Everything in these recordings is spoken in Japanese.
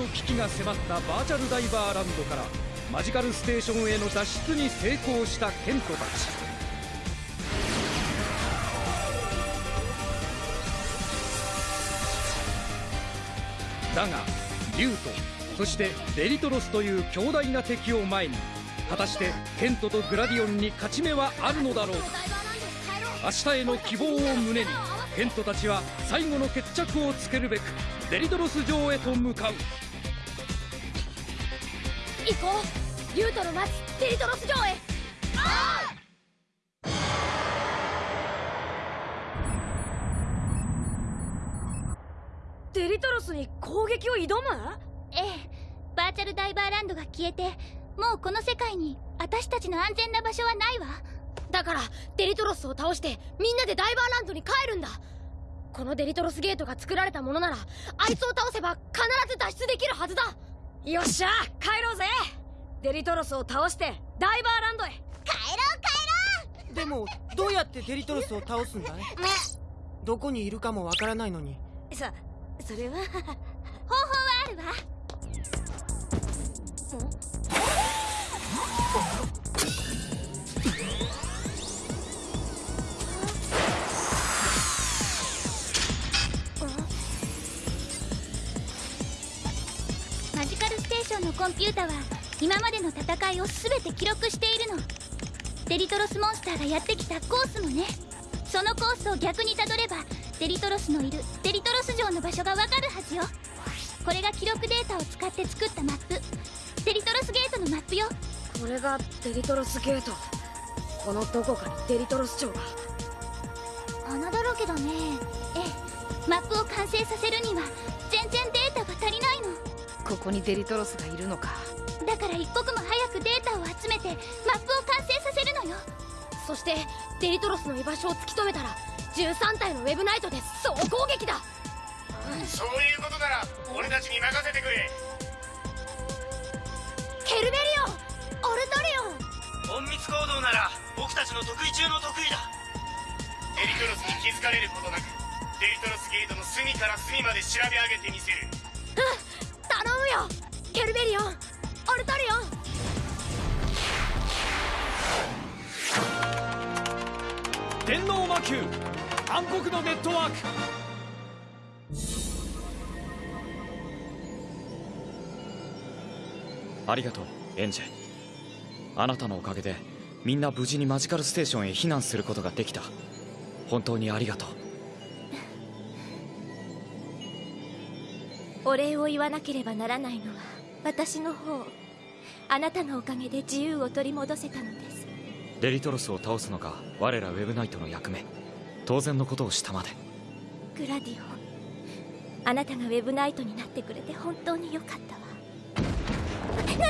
の危機が迫ったバーチャルダイバーランドからマジカルステーションへの脱出に成功したケントたち。だがリュウとそしてデリトロスという強大な敵を前に果たしてケントとグラディオンに勝ち目はあるのだろう明日への希望を胸にケントたちは最後の決着をつけるべくデリトロス城へと向かう。行こう。リュウトの待つデリトロス城へ。デリトロスに攻撃を挑む？ええ。バーチャルダイバーランドが消えてもうこの世界に私たちの安全な場所はないわ。だからデリトロスを倒してみんなでダイバーランドに帰るんだ。このデリトロスゲートが作られたものならあいつを倒せば必ず脱出できるはずだよっしゃ帰ろうぜ。デリトロスを倒してダイバーランドへ。帰ろう帰でもどうやってデリトロスを倒すんだい？どこにいるかもわからないのに。そそれはろう方法はあるわコンピュータは今までの戦いを全て記録しているの。デリトロスモンスターがやってきたコースもね。そのコースを逆にたどればデリトロスのいるデリトロス城の場所がわかるはずよ。これが記録データを使って作ったマップ。デリトロスゲートのマップよ。これがデリトロスゲート。このどこかにデリトロス城が穴だらけだね。ええ。マップを完成させるにはここにデリトロスがいるのか。だから一刻も早くデータを集めてマップを完成させるのよ。そしてデリトロスの居場所を突き止めたら13体のウェブナイトで総攻撃だ。そういうことなら俺たちに任せてくれ。ケルベリオンオルトリオ。ン隠密行動なら僕たちの得意中の得意だ。デリトロスに気づかれることなくデリトロスゲートの隅から隅まで調べ上げてみせる頼むよ。ケルベリオン。オルトリオン。電脳魔球暗黒のネットワーク。ありがとうエンジェあなたのおかげでみんな無事にマジカルステーションへ避難することができた。本当にありがとう。お礼を言わなければならないのは私の方。あなたのおかげで自由を取り戻せたのです。デリトロスを倒すのが我らウェブナイトの役目。当然のことをしたまで。グラディオンあなたがウェブナイトになってくれて本当によかったわ。何？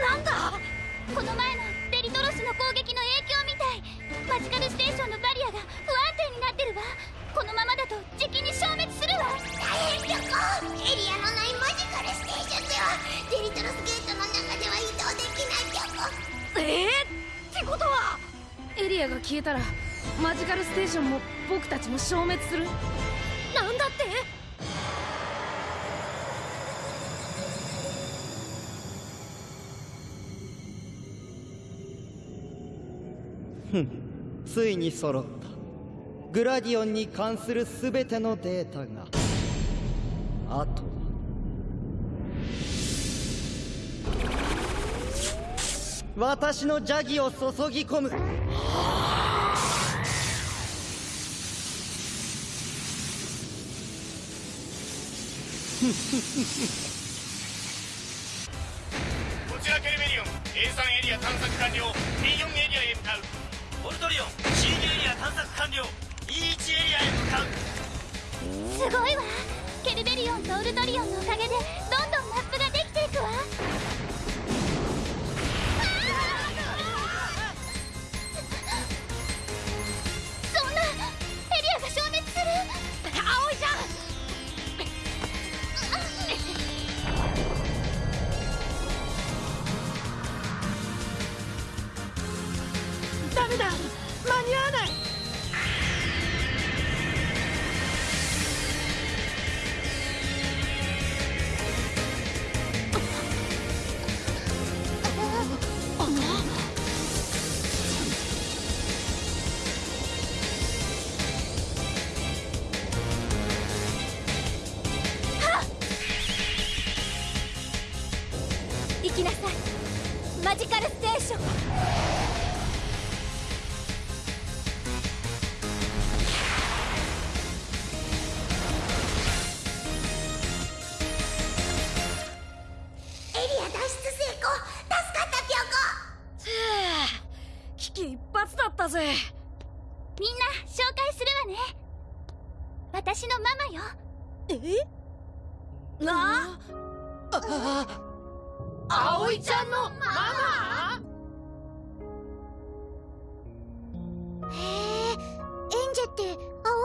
なんだ？この前旅行エリアのないマジカルステーションではデリトロスゲートの中では移動できない旅行えー、ってことはエリアが消えたらマジカルステーションも僕たちも消滅する？なんだって？ふんついに揃った。グラディオンに関する全てのデータが私の邪気を注ぎ込む。こちらケルベリオン A3 エリア探索完了。B4 エリアへ向かう。オルトリオン C2 エリア探索完了。E1 エリアへ向かう。すごいわ。ケルベリオンとオルトリオンのおかげでどんどんマップができていくわ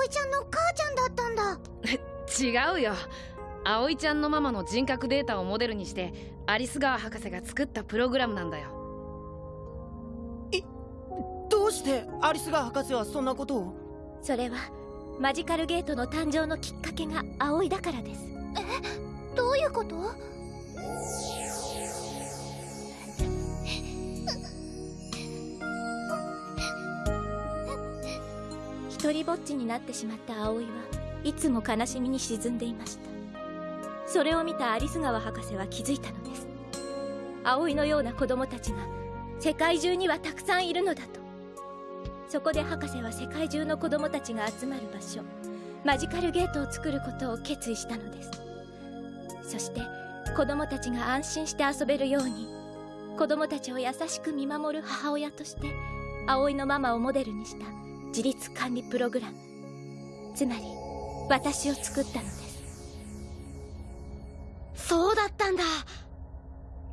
葵ちゃんの母ちゃんだったんだ。違うよ。葵ちゃんのママの人格データをモデルにしてアリス川博士が作ったプログラムなんだよ。どうしてアリスガー博士はそんなことを？それはマジカルゲートの誕生のきっかけが葵だからです。どういうこと？一人ぼっちになってしまった葵はいつも悲しみに沈んでいました。それを見たアリス川博士は気づいたのです。葵のような子供たちが世界中にはたくさんいるのだと。そこで博士は世界中の子供たちが集まる場所マジカルゲートを作ることを決意したのです。そして子供たちが安心して遊べるように子供たちを優しく見守る母親として葵のママをモデルにした自立管理プログラム。つまり私を作ったのです。そうだったんだ。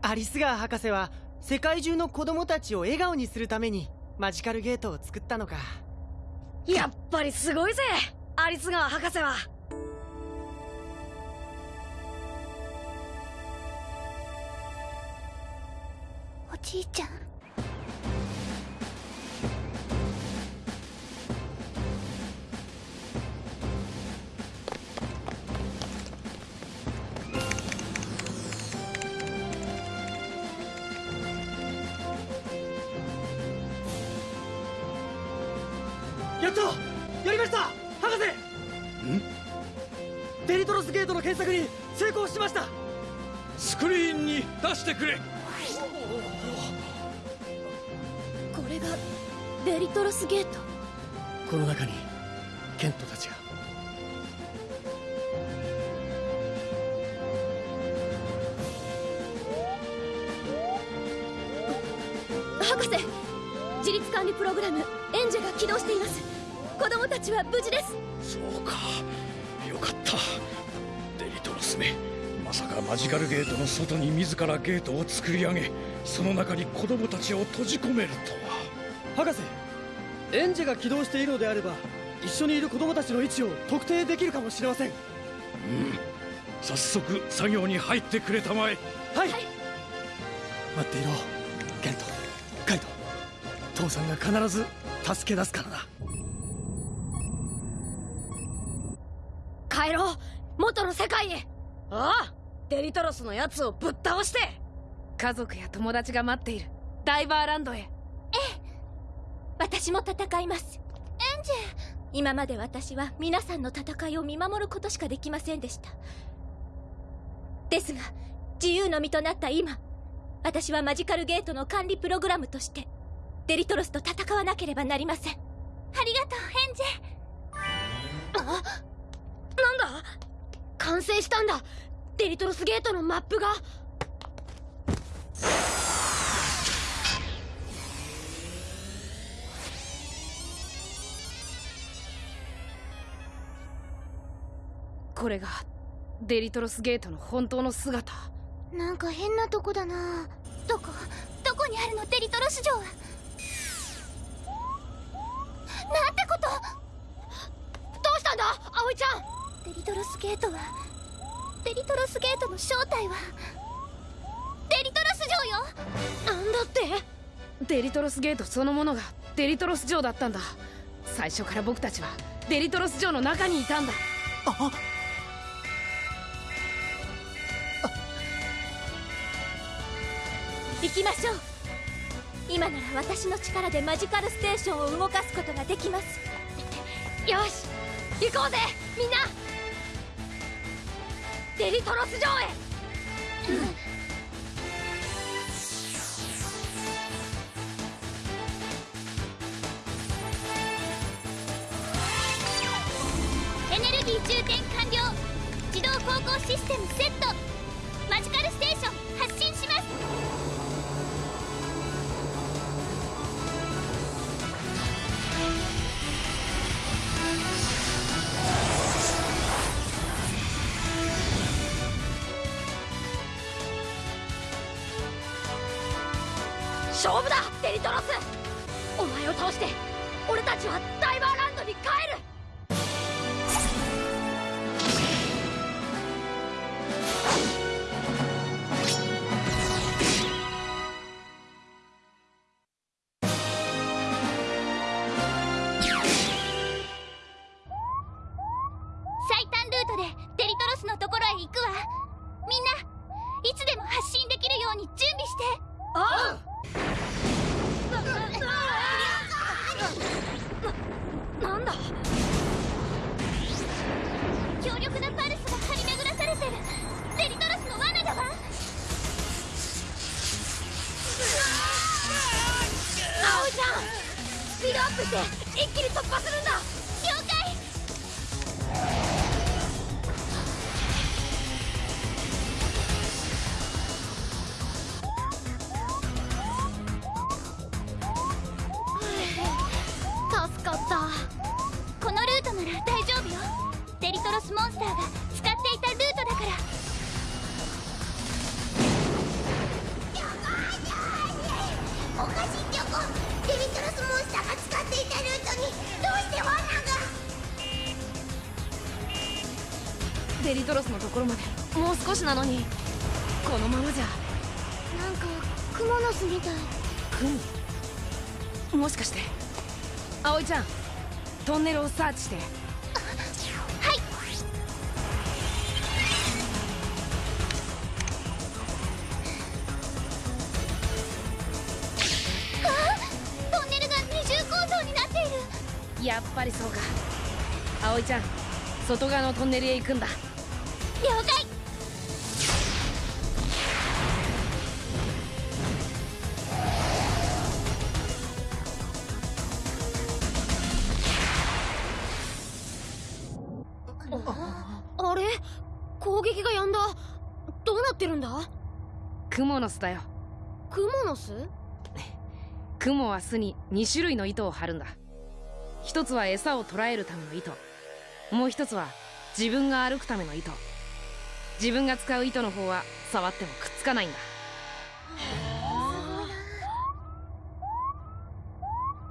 アリスガー博士は世界中の子供たちを笑顔にするためにマジカルゲートを作ったのか。やっぱりすごいぜ。アリス川博士は。おじいちゃんやったやりました博士。デリトロスゲートの検索に成功しました。スクリーンに出してくれ。これがデリトロスゲート？この中にケントたちが。博士自立管理プログラムエンジェが起動しています子供たちは無事です。そうか。よかった。デリトロスめまさかマジカルゲートの外に自らゲートを作り上げその中に子供たちを閉じ込めるとは。博士エンジェが起動しているのであれば一緒にいる子供たちの位置を特定できるかもしれません。うん。早速作業に入ってくれたまえ。はい、待っていろ。ケント。カイト父さんが必ず助け出すからな帰ろう。元の世界へ。ああ。デリトロスのやつをぶっ倒して。家族や友達が待っている。ダイバーランドへ。私も戦います。エンジェ今まで私は皆さんの戦いを見守ることしかできませんでした。ですが自由の身となった今私はマジカルゲートの管理プログラムとしてデリトロスと戦わなければなりません。ありがとうエンジあ？なんだ？完成したんだ。デリトロスゲートのマップが。これがデリトロスゲートの本当の姿。ェなんか変なとこだな。どこ？どこにあるの？デリトロス城は。なんてこと？どうしたんだ？葵ちゃんデリトロスゲートはデリトロスゲートの正体はデリトロス城よなんだって？デリトロスゲートそのものがデリトロス城だったんだ。最初から僕たちはデリトロス城の中にいたんだ。あ行きましょう。今なら私の力でマジカルステーションを動かすことができます。よし行こうぜみんなデリトロス城へ。エネルギー充填完了。自動航行システムセット。マジカルステーション。進できるように準備してあななんだ？強力なパルスが張り巡らされてる。デリトロスの罠だわ。葵ちゃん。スピードアップして一気に突破するんだ。デリトロスのところまでもう少しなのに。このままじゃなんかクモの巣みたい。雲もしかして葵ちゃんトンネルをサーチして。はい。あトンネルが二重構造になっている。やっぱりそうか。葵ちゃん外側のトンネルへ行くんだってるんだ？クモの巣だよ。クモの巣？クモは巣に2種類の糸を張るんだ。一つは餌を捕らえるための糸。もう一つは自分が歩くための糸。自分が使う糸の方は触ってもくっつかないんだ。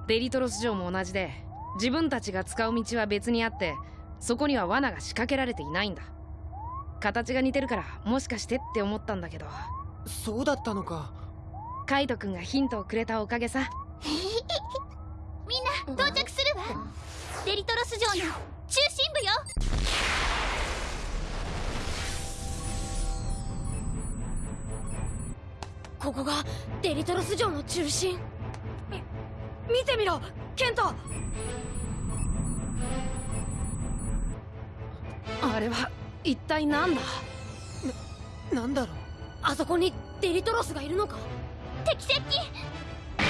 デリトロス城も同じで自分たちが使う道は別にあってそこには罠が仕掛けられていないんだ形が似てるからもしかしてって思ったんだけど。そうだったのか。カイト君がヒントをくれたおかげさ。みんな到着するわ。デリトロス城の中心部よ。ここがデリトロス城の中心。み見てみろケント。あれは一体何だ？ななんだろう？あそこにデリトロスがいるのか？敵接近大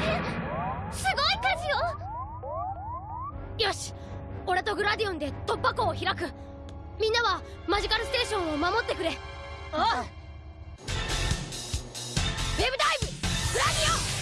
変すごい数よ！よし俺とグラディオンで突破口を開く。みんなはマジカルステーションを守ってくれ。ああウェブダイブ！グラディオン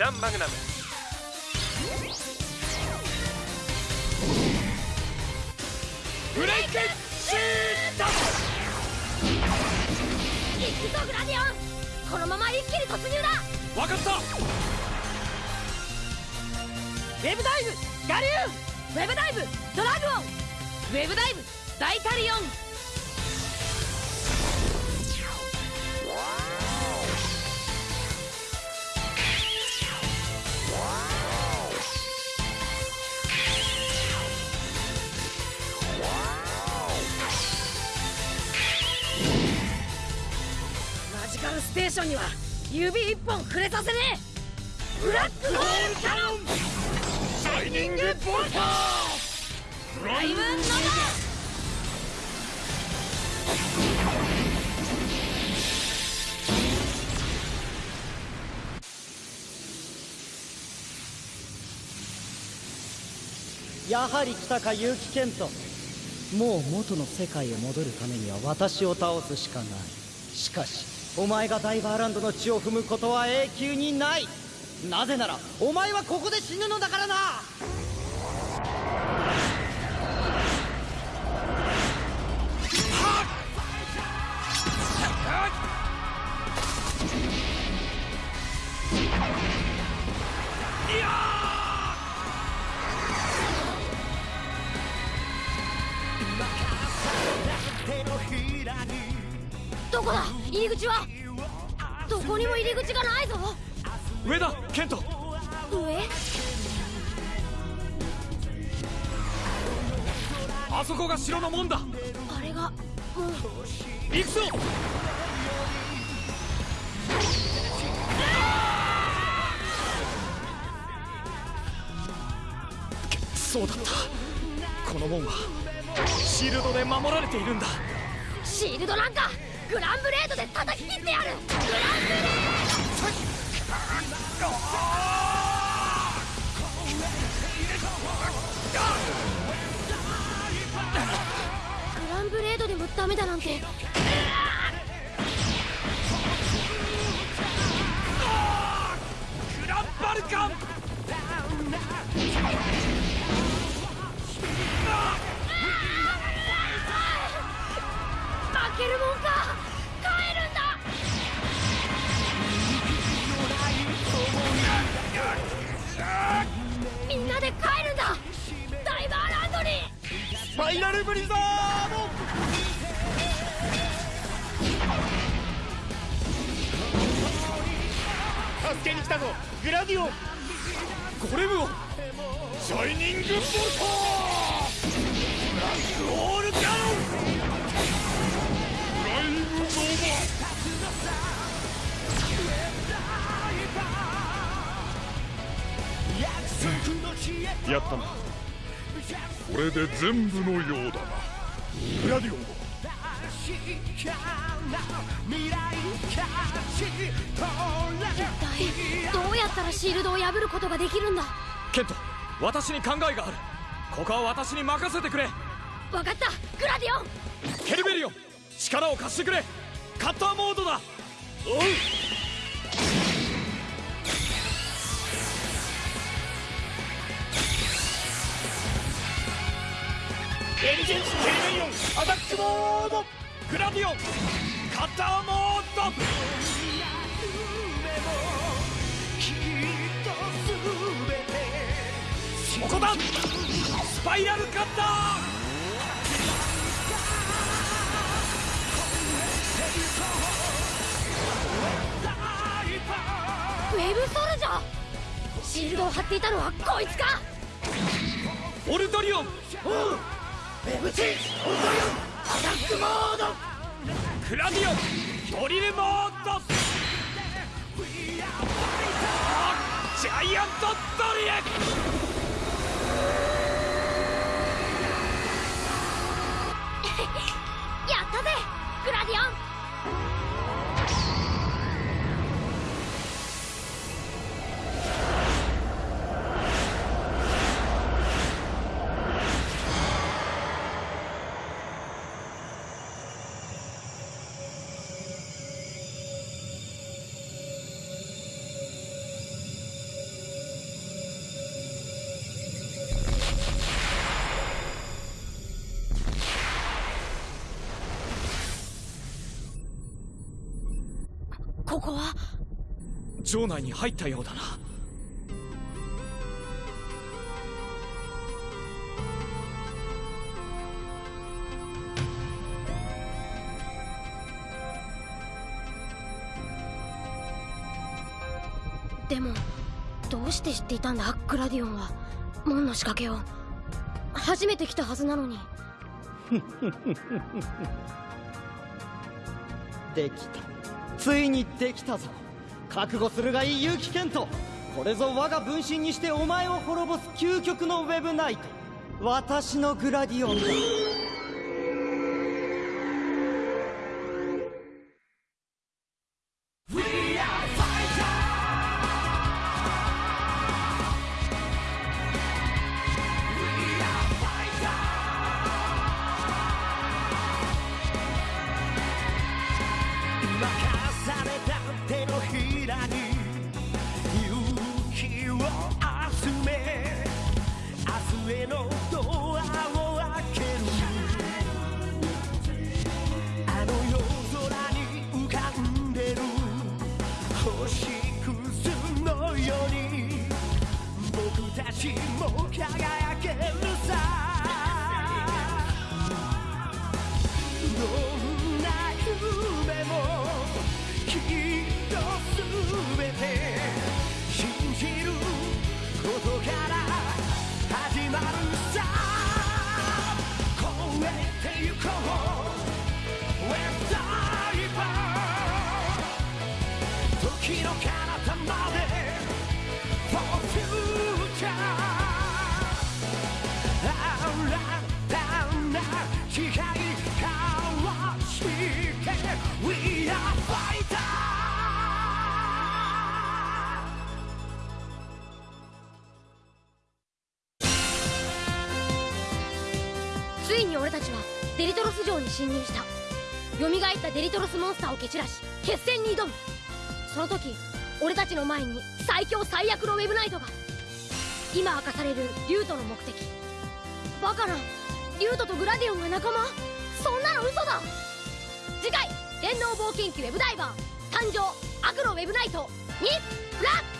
ランマグナム。ブレイクシート行くぞグラディオン。このまま一気に突入だ。分かった。ウェブダイブガリューウェブダイブドラグオン。ウェブダイブ大タリオンーションには指一本触れさせねえ。ブラックホールキャノン。シャイニングボルター。ライブノやはり来たか結城健人。もう元の世界へ戻るためには私を倒すしかない。しかしお前がダイバーランドの地を踏むことは永久にない。なぜならお前はここで死ぬのだからな。り口はどこにも入り口がないぞ。上だケント。上？あそこが城の門だ。あれがもう行くぞ。そうだった。この門はシールドで守られているんだ。シールドなんかグランブレードで叩き切ってやる。グランブレードグランブレードでもダメだなんて。やったな。これで全部のようだな。グラディオン一体どうやったらシールドを破ることができるんだ？ケント私に考えがある。ここは私に任せてくれ。分かった。グラディオン。ケルベリオン力を貸してくれ。カッターモードだ。おうエンジンケルベリオンアタックモードグラディオンカッターモードここだスパイラルカッターウェブソルジャー。シールドを張っていたのはこいつか。オルトリオン。ウェブチェンジオルトリオンアタックモードクラディオンドリルモードジャイアントドリルやったぜグラディオン。ここは？城内に入ったようだな。でもどうして知っていたんだ？グラディオンは。門の仕掛けを。初めて来たはずなのに。できたついにできたぞ。覚悟するがいい結城健人。これぞ我が分身にしてお前を滅ぼす究極のウェブナイト。私のグラディオンだ。明日へのドアを開けるあの夜空に浮かんでる星屑のように僕たちも輝けるさどんな夢もきっとすべて信じることから始まるさ。超えてゆこう。WebDiver 時の彼方まで。For future デリトロス城に侵入した。蘇ったデリトロスモンスターを蹴散らし決戦に挑む。その時俺たちの前に最強最悪のウェブナイトが今明かされるリュウトの目的。バカなリュウトとグラディオンが仲間？そんなの嘘だ！次回電脳冒険記ウェブダイバー誕生悪のウェブナイトにラッ